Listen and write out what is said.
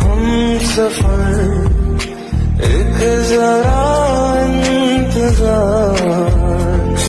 हम सफ़र एक जरा इंतज़ार